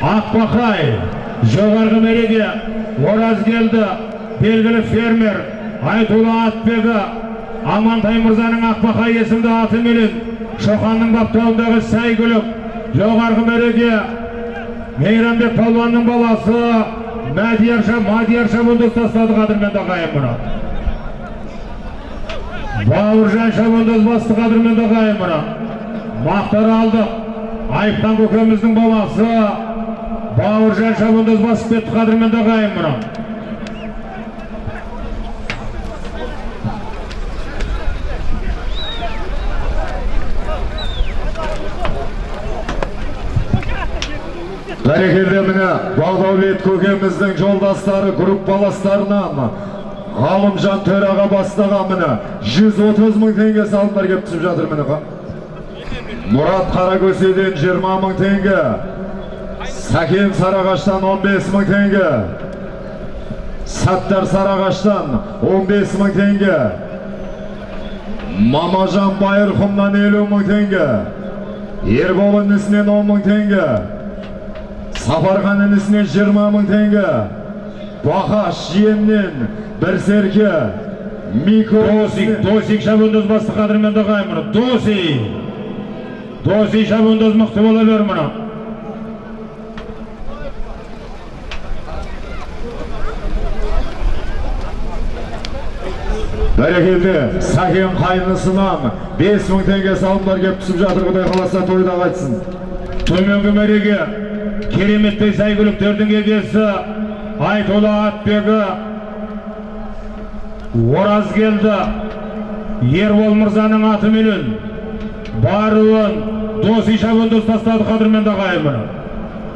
ақбақай жоғарғы мереге оразгелді белгілі фермер айтулы атбегі амантай мырзаның ақбақай есімді атыменен шоқанның баптауындағы сәйгүлік жоғарғы мереге мейрамбек палуанның баласы мәдиярша мадиярша бұлдыз тастады қадірменді ағайын мұны бауыржан шабандоз басты қадірменді ағайын мұны мақтар алды. Айыптан көкеміздің баласы бауыржан шабандоз басып кетті қадірменді ағайын мұны бәрекелді міне бағдәулет көкеміздің жолдастары группаластарынан ғалымжан төраға бастаған міне 130 мың теңге салымдар келіп түсіп жатыр міне мұрат қаракөседен 20 мың теңге. Сәкен сарағаштан 15 мың теңге саттар сарағаштан 15 мың теңге мамажан байырқұмнан 50 мың теңге ербол інісінен 10 мың теңге сапархан інісінен 20 мың теңге бақаш жиеннен бір серке досик досик шабандоз басты қадірменді ағайын мұны досик досик шабандоз мықты бола бер бәрекелді. Сәкен қайнысынан 5 мың теңге салымдар келіп түсіп жатыр құдай қаласа тойда қайтсын төменгі мереге кереметтей сәйгүліктердің егесі айтулы атбегі. Оразгелді ербол мырзаның атыменен баруын досы шабандоз тастады қадірменді ағайын мұны